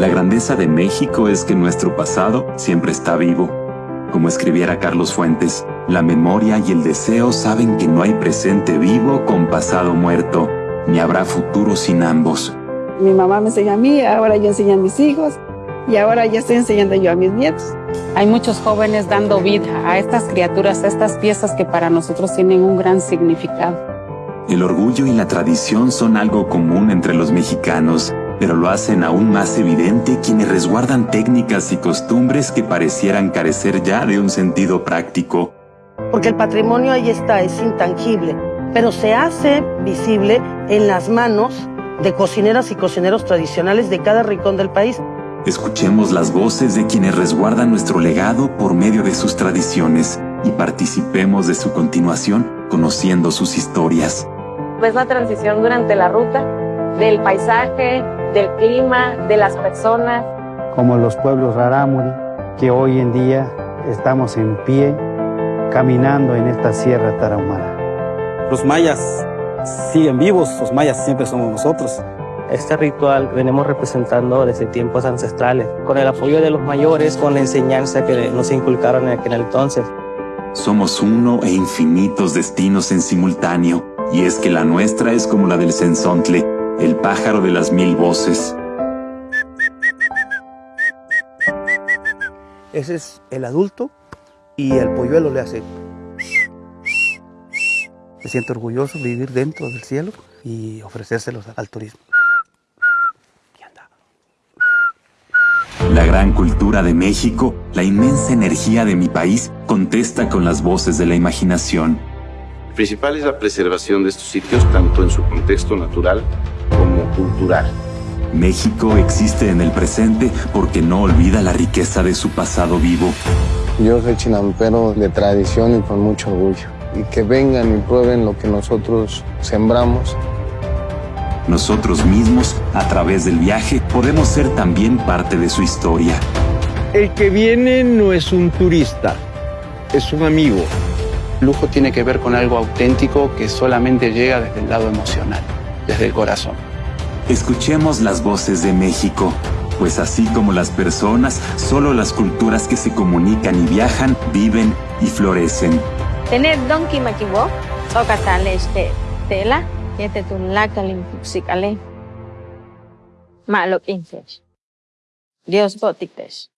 La grandeza de México es que nuestro pasado siempre está vivo. Como escribiera Carlos Fuentes, la memoria y el deseo saben que no hay presente vivo con pasado muerto, ni habrá futuro sin ambos. Mi mamá me enseña a mí, ahora yo enseño a mis hijos y ahora ya estoy enseñando yo a mis nietos. Hay muchos jóvenes dando vida a estas criaturas, a estas piezas que para nosotros tienen un gran significado. El orgullo y la tradición son algo común entre los mexicanos, pero lo hacen aún más evidente quienes resguardan técnicas y costumbres que parecieran carecer ya de un sentido práctico. Porque el patrimonio ahí está, es intangible, pero se hace visible en las manos de cocineras y cocineros tradicionales de cada rincón del país. Escuchemos las voces de quienes resguardan nuestro legado por medio de sus tradiciones y participemos de su continuación conociendo sus historias. Es la transición durante la ruta del paisaje, del clima, de las personas. Como los pueblos rarámuri, que hoy en día estamos en pie, caminando en esta sierra tarahumara. Los mayas siguen vivos, los mayas siempre somos nosotros. Este ritual venimos representando desde tiempos ancestrales, con el apoyo de los mayores, con la enseñanza que nos inculcaron en aquel entonces. Somos uno e infinitos destinos en simultáneo, y es que la nuestra es como la del sensontle, el pájaro de las mil voces. Ese es el adulto y el polluelo le hace. Me siento orgulloso de vivir dentro del cielo y ofrecérselos al turismo. La gran cultura de México, la inmensa energía de mi país, contesta con las voces de la imaginación. El principal es la preservación de estos sitios tanto en su contexto natural como cultural. México existe en el presente porque no olvida la riqueza de su pasado vivo. Yo soy chinampero de tradición y con mucho orgullo. Y que vengan y prueben lo que nosotros sembramos nosotros mismos, a través del viaje, podemos ser también parte de su historia. El que viene no es un turista, es un amigo. Lujo tiene que ver con algo auténtico que solamente llega desde el lado emocional, desde el corazón. Escuchemos las voces de México, pues así como las personas, solo las culturas que se comunican y viajan, viven y florecen. Tener Donkey Makiwo, este tela, Yetetun psikale. Malok intes. Dios botiktes.